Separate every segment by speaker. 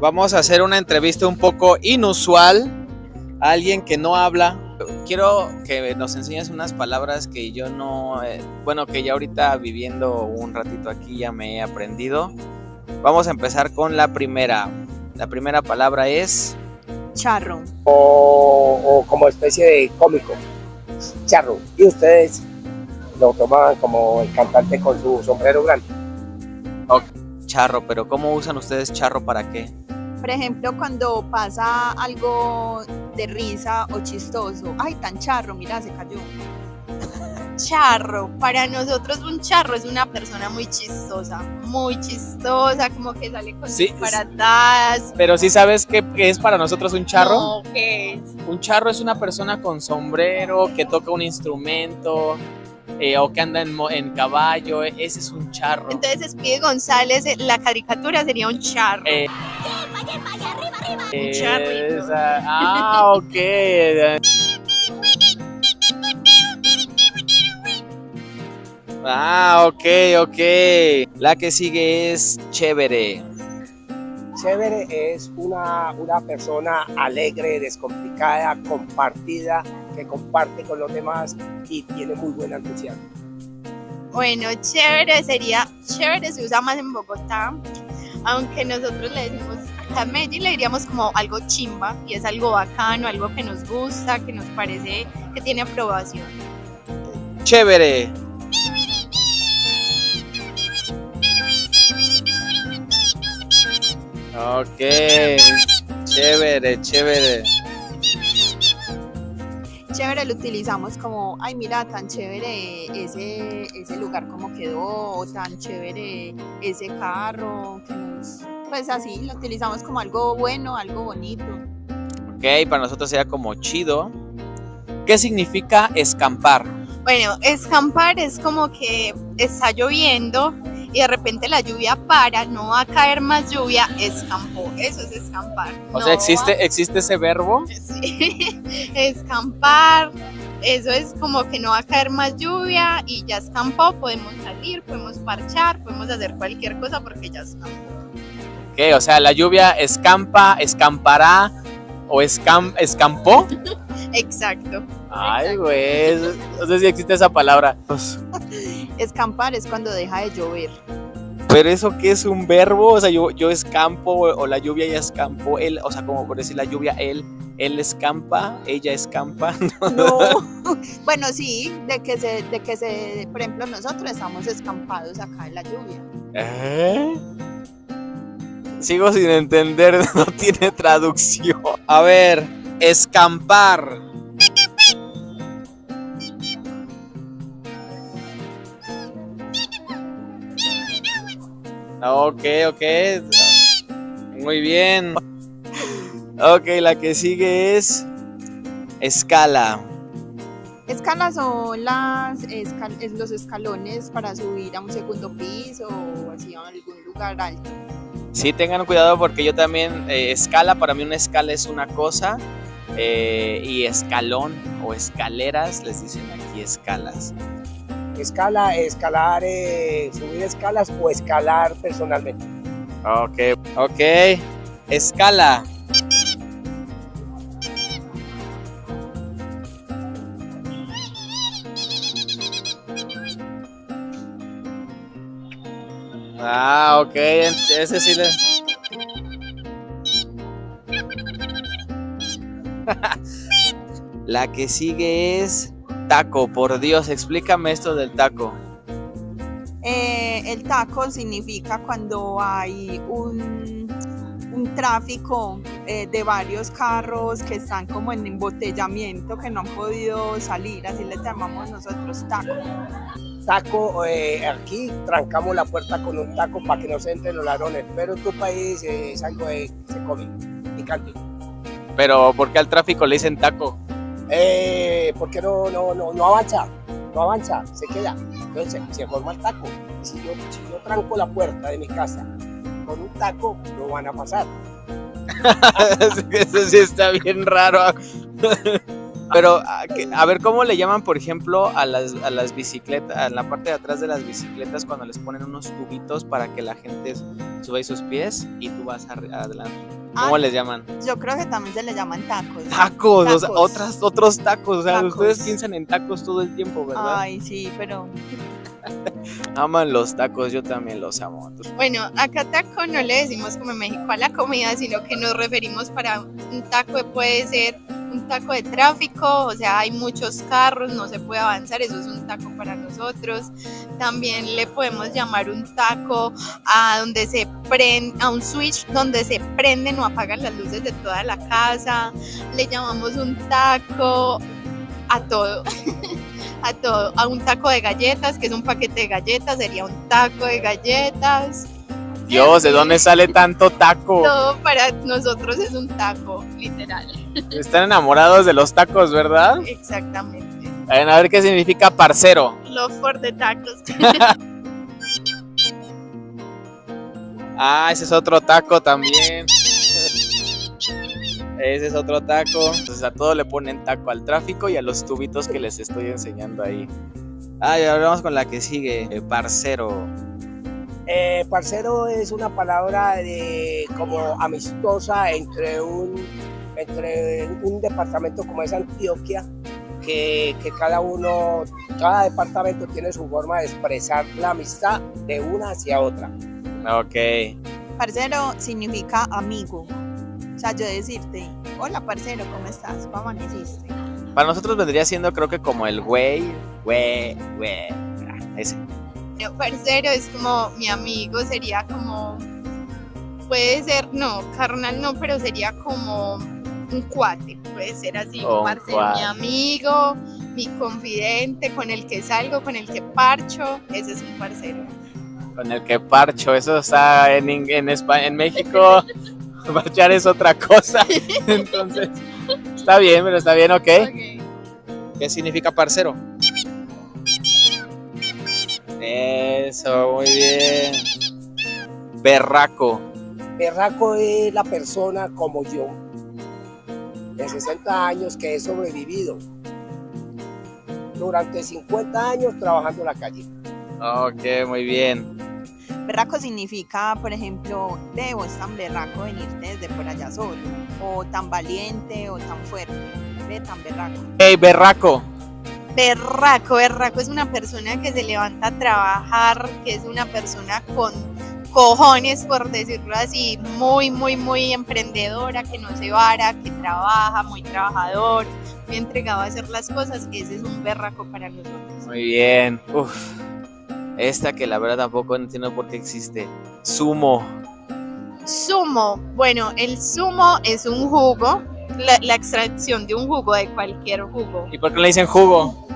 Speaker 1: Vamos a hacer una entrevista un poco inusual a alguien que no habla. Quiero que nos enseñes unas palabras que yo no, eh, bueno, que ya ahorita viviendo un ratito aquí ya me he aprendido. Vamos a empezar con la primera. La primera palabra es
Speaker 2: Charro.
Speaker 3: o, o como especie de cómico, charro. Y ustedes lo toman como el cantante con su sombrero grande.
Speaker 1: charro, pero ¿cómo usan ustedes charro para qué?
Speaker 2: Por ejemplo, cuando pasa algo de risa o chistoso. Ay, tan charro, mira, se cayó.
Speaker 4: charro. Para nosotros un charro es una persona muy chistosa, muy chistosa, como que sale con
Speaker 1: Sí,
Speaker 4: disparatadas.
Speaker 1: Pero sí sabes qué, es para nosotros un charro.
Speaker 4: No, ¿qué es?
Speaker 1: Un charro es una persona con sombrero que toca un instrumento eh, o que anda en, en caballo. Ese es un charro.
Speaker 4: Entonces Speedy González, eh, la caricatura sería un charro.
Speaker 1: Eh, Ah, ok. Ah, ok, ok. La que sigue es chévere.
Speaker 3: Chévere es una, una persona alegre, descomplicada, compartida, que comparte con los demás y tiene muy buen entusiasmo.
Speaker 4: Bueno, chévere sería, chévere se usa más en Bogotá, aunque nosotros le decimos, acá en Medellín le diríamos como algo chimba, y es algo bacano, algo que nos gusta, que nos parece que tiene aprobación.
Speaker 1: Chévere. Ok. Chévere, chévere.
Speaker 2: Chévere lo utilizamos como, ay, mira, tan chévere ese, ese lugar como quedó, o tan chévere ese carro, que nos- pues así, lo utilizamos como algo bueno, algo bonito.
Speaker 1: Ok, para nosotros sería como chido. ¿Qué significa escampar?
Speaker 4: Bueno, escampar es como que está lloviendo y de repente la lluvia para, no va a caer más lluvia, escampó. Eso es escampar.
Speaker 1: O
Speaker 4: No
Speaker 1: sea, ¿existe, ¿existe ese verbo?
Speaker 4: Sí, escampar. Eso es como que no va a caer más lluvia y ya escampó, podemos salir, podemos parchar, podemos hacer cualquier cosa porque ya escampó.
Speaker 1: Ok, o sea, la lluvia escampa, escampará o escam, escampó.
Speaker 4: Exacto.
Speaker 1: Ay, güey, no sé si existe esa palabra.
Speaker 2: Escampar es cuando deja de llover.
Speaker 1: Pero eso qué es un verbo, o sea, yo, yo escampo o, o la lluvia ya escampó, él, o sea, como por decir la lluvia, él, él escampa, ella escampa.
Speaker 2: No. bueno, sí, de que se, de que se, por ejemplo, nosotros estamos escampados acá en la lluvia.
Speaker 1: ¿Eh? Sigo sin entender, no tiene traducción. A ver, escampar. Ok, ok. Muy bien. Ok, la que sigue es escala.
Speaker 2: Escalas son las, escal- es los escalones para subir a un segundo piso o así a algún lugar alto.
Speaker 1: Sí, tengan cuidado porque yo también, eh, escala, para mí una escala es una cosa eh, y escalón o escaleras, les dicen aquí escalas.
Speaker 3: Escala, escalar, eh, subir escalas o escalar personalmente.
Speaker 1: Ok, ok, escala. Ah, ok, ese sí le... La que sigue es taco, por Dios, explícame esto del taco.
Speaker 2: Eh, el taco significa cuando hay un, un tráfico eh, de varios carros que están como en embotellamiento, que no han podido salir, así les llamamos nosotros taco.
Speaker 3: Taco, eh, aquí trancamos la puerta con un taco para que no se entren los ladrones, pero en tu país eh, es algo que se come, picante.
Speaker 1: Pero, ¿por qué al tráfico le dicen taco?
Speaker 3: Eh, porque no, no, no, no avanza, no avanza, se queda. Entonces se, se forma el taco. Si yo, si yo tranco la puerta de mi casa con un taco, no van a pasar.
Speaker 1: Eso sí está bien raro. Pero, a, que- a ver, ¿cómo le llaman, por ejemplo, a las, a las bicicletas, a la parte de atrás de las bicicletas cuando les ponen unos tubitos para que la gente suba sus pies y tú vas adelante? ¿Cómo
Speaker 2: Ah,
Speaker 1: les llaman?
Speaker 2: Yo creo que también se le llaman tacos.
Speaker 1: Tacos, o sea,
Speaker 2: Tacos.
Speaker 1: otras, otros tacos. O sea,
Speaker 2: Tacos.
Speaker 1: ustedes piensan en tacos todo el tiempo, ¿verdad?
Speaker 2: Ay, sí, pero
Speaker 1: Aman los tacos, yo también los amo.
Speaker 4: Bueno, acá taco no le decimos como en México a la comida, sino que nos referimos para un taco puede ser un taco de tráfico, o sea, hay muchos carros, no se puede avanzar, eso es un taco para nosotros. También le podemos llamar un taco a donde se prende, a un switch donde se prenden o apagan las luces de toda la casa. Le llamamos un taco a todo. a todo, a un taco de galletas, que es un paquete de galletas, sería un taco de galletas.
Speaker 1: Dios, ¿de dónde sale tanto taco?
Speaker 4: Todo para nosotros es un taco, literal.
Speaker 1: Están enamorados de los tacos, ¿verdad?
Speaker 4: Exactamente.
Speaker 1: A ver, a ver qué significa parcero.
Speaker 4: Love for the tacos.
Speaker 1: Ah, ese es otro taco también. Ese es otro taco. Entonces a todo le ponen taco al tráfico y a los tubitos que les estoy enseñando ahí. Ah, y ahora vamos con la que sigue. eh, parcero.
Speaker 3: Eh, parcero es una palabra de como amistosa entre un entre un departamento como es Antioquia que, que cada uno cada departamento tiene su forma de expresar la amistad de una hacia otra
Speaker 1: Ok.
Speaker 2: parcero significa amigo. O sea, yo decirte, hola parcero, ¿cómo estás? ¿Cómo amaneciste?
Speaker 1: Para nosotros vendría siendo creo que como el güey, güey, güey. Ah, Ese.
Speaker 4: Bueno, parcero es como mi amigo, sería como, puede ser, no, carnal no, pero sería como un cuate, puede ser así,
Speaker 1: Oh,
Speaker 4: mi amigo, mi confidente, con el que salgo, con el que parcho, ese es un parcero.
Speaker 1: Con el que parcho. Eso está en, en, España, en México. Parchar es otra cosa. Entonces, está bien, pero está bien, ok.
Speaker 4: Ok.
Speaker 1: ¿Qué significa parcero? Eso, muy bien. Berraco.
Speaker 3: Berraco es la persona como yo de 60 años que he sobrevivido durante 50 años trabajando en la calle
Speaker 1: Ok, muy bien.
Speaker 2: Berraco significa, por ejemplo, debo es tan berraco venirte desde por allá solo, o tan valiente, o tan fuerte. Ve tan berraco.
Speaker 1: Hey, berraco.
Speaker 4: Berraco, berraco es una persona que se levanta a trabajar, que es una persona con cojones, por decirlo así, muy, muy, muy emprendedora, que no se vara, que trabaja, muy trabajador, muy entregado a hacer las cosas. Ese es un berraco para nosotros.
Speaker 1: Muy bien. Uf. Esta que la verdad tampoco entiendo por qué existe. Sumo.
Speaker 4: Zumo, bueno, el zumo es un jugo, la, la extracción de un jugo, de cualquier jugo.
Speaker 1: ¿Y por qué le dicen jugo?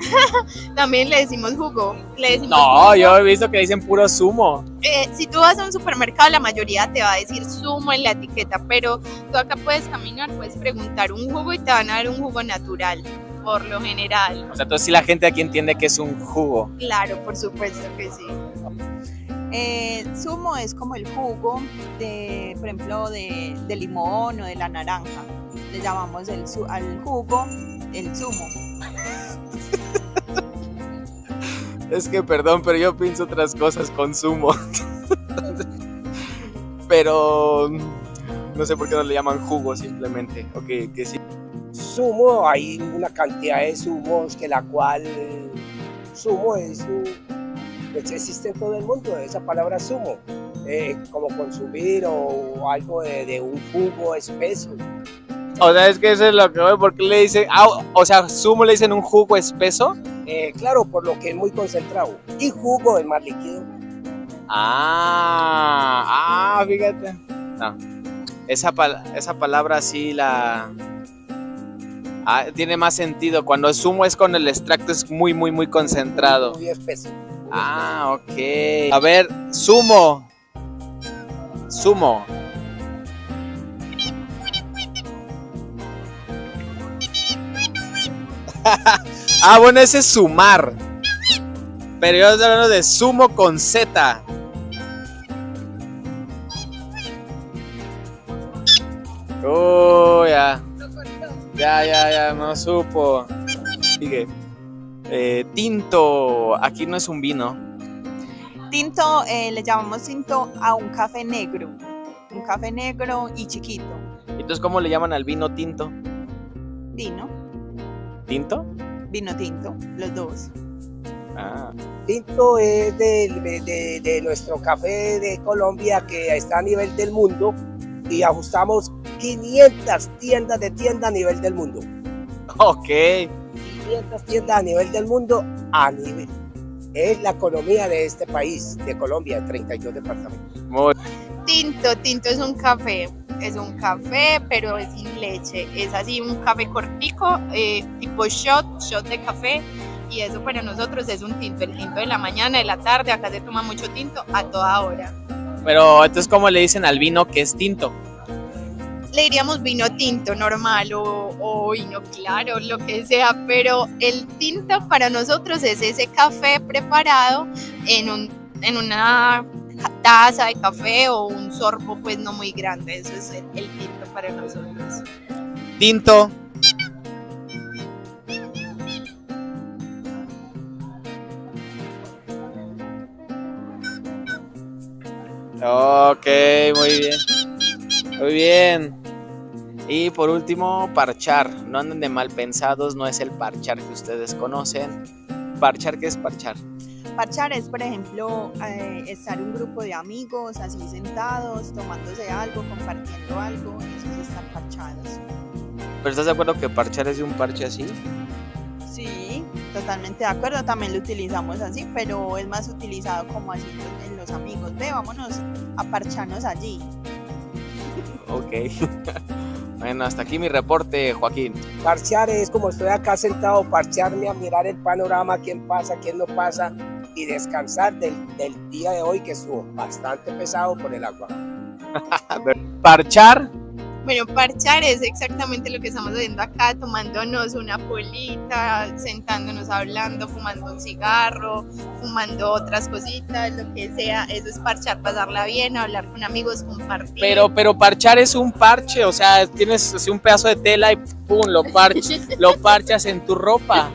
Speaker 4: También le decimos jugo. Le decimos
Speaker 1: No,
Speaker 4: jugo.
Speaker 1: yo he visto que dicen puro sumo.
Speaker 4: Eh, si tú vas a un supermercado, la mayoría te va a decir zumo en la etiqueta, pero tú acá puedes caminar, puedes preguntar un jugo y te van a dar un jugo natural, por lo general.
Speaker 1: O sea, entonces sí la gente aquí entiende que es un jugo.
Speaker 4: Claro, por supuesto que sí.
Speaker 2: Eh, zumo es como el jugo de, por ejemplo, de, de limón o de la naranja. Le llamamos el, al jugo el zumo.
Speaker 1: Es que perdón, pero yo pienso otras cosas con sumo. pero no sé por qué no le llaman jugo simplemente. Ok, que sí.
Speaker 3: sumo hay una cantidad de zumos que la cual sumo es un, pues existe en todo el mundo esa palabra sumo eh, como consumir o, algo de, de un jugo espeso
Speaker 1: O sea, es que eso es lo que voy, porque le dicen, ah, o sea, sumo le dicen un jugo espeso.
Speaker 3: Eh, claro por lo que es muy concentrado y jugo es más líquido
Speaker 1: Ah, ah, fíjate. No. Esa, pal- esa palabra sí la... Ah, tiene más sentido. Cuando el zumo es con el extracto es muy, muy, muy concentrado.
Speaker 3: muy espeso
Speaker 1: Ah, ok. A ver, sumo. Sumo. ah, bueno, ese es sumar. Pero yo estoy hablando de sumo con Z. Oh, ya. Ya, ya, ya, no supo. Sigue. Eh, tinto, aquí no es un vino.
Speaker 2: Tinto, eh, le llamamos tinto a un café negro. Un café negro y chiquito.
Speaker 1: Entonces, ¿cómo le llaman al vino tinto?
Speaker 2: Vino,
Speaker 1: ¿Tinto?
Speaker 2: vino tinto, los dos.
Speaker 1: Ah.
Speaker 3: Tinto es de- de nuestro café de Colombia que está a nivel del mundo y ajustamos 500 tiendas de tienda a nivel del mundo.
Speaker 1: Ok.
Speaker 3: 500 tiendas a nivel del mundo a nivel. Es la economía de este país, de Colombia, de 32 departamentos.
Speaker 1: Muy
Speaker 4: Tinto, tinto es un café. Es un café, pero es sin leche. Es así un café cortico, eh, tipo shot, shot de café. Y eso para nosotros es un tinto. El tinto de la mañana, de la tarde. Acá se toma mucho tinto a toda hora.
Speaker 1: Pero entonces, ¿cómo le dicen al vino que es tinto?
Speaker 4: Le diríamos vino tinto normal o, o vino claro, lo que sea. Pero el tinto para nosotros es ese café preparado en, un, en una taza de café o un sorbo pues no muy grande. Eso es el, el tinto para nosotros.
Speaker 1: Tinto. Ok, muy bien. Muy bien. Y por último, parchar. No anden de mal pensados, no es el parchar que ustedes conocen. Parchar, ¿qué es parchar?
Speaker 2: Parchar es, por ejemplo, eh, estar un grupo de amigos así sentados, tomándose algo, compartiendo algo. Eso es estar parchados.
Speaker 1: ¿Pero estás de acuerdo que parchar es de un parche así?
Speaker 2: Sí, totalmente de acuerdo. También lo utilizamos así, pero es más utilizado como así en los amigos. Ve, vámonos a parcharnos allí.
Speaker 1: Ok. bueno, hasta aquí mi reporte, Joaquín.
Speaker 3: Parchear es como estoy acá sentado, parchearme a mirar el panorama, quién pasa, quién no pasa y descansar del, del día de hoy que estuvo bastante pesado por el agua.
Speaker 1: Parchar
Speaker 4: Bueno, parchar es exactamente lo que estamos haciendo acá, tomándonos una polita, sentándonos hablando, fumando un cigarro, fumando otras cositas, lo que sea. Eso es parchar, pasarla bien, hablar con amigos, compartir.
Speaker 1: Pero, pero parchar es un parche, o sea, tienes así un pedazo de tela y pum, lo, parch- lo parchas en tu ropa.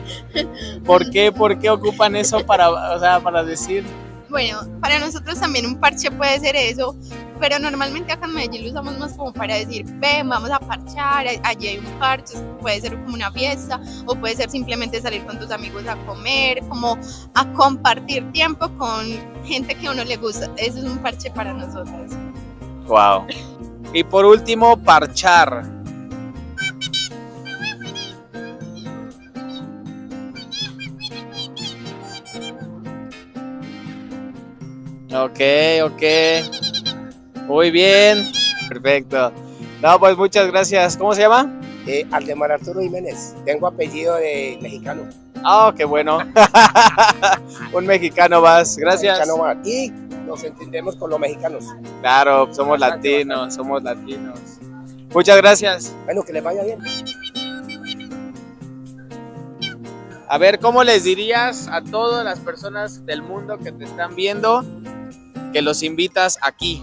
Speaker 1: ¿Por qué? ¿Por qué ocupan eso para, o sea, para decir?
Speaker 4: Bueno, para nosotros también un parche puede ser eso, pero normalmente acá en Medellín lo usamos más como para decir, ven, vamos a parchar, allí hay un parche, puede ser como una fiesta, o puede ser simplemente salir con tus amigos a comer, como a compartir tiempo con gente que a uno le gusta. Eso es un parche para nosotros.
Speaker 1: Wow. Y por último, parchar. Ok, ok. Muy bien. Perfecto. No, pues muchas gracias. ¿Cómo se llama?
Speaker 3: Eh, Aldemar Arturo Jiménez, tengo apellido de mexicano.
Speaker 1: Ah, qué bueno. Un mexicano más. Gracias.
Speaker 3: Mexicano más. Y nos entendemos con los mexicanos.
Speaker 1: Claro, somos
Speaker 3: Bastante,
Speaker 1: latinos, somos latinos. Muchas gracias.
Speaker 3: Bueno, que les vaya bien.
Speaker 1: A ver, ¿cómo les dirías a todas las personas del mundo que te están viendo que los invitas aquí?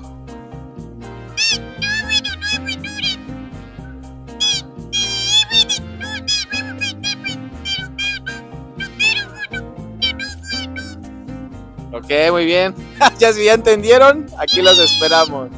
Speaker 1: Ok, muy bien. ya si ya entendieron, aquí los esperamos.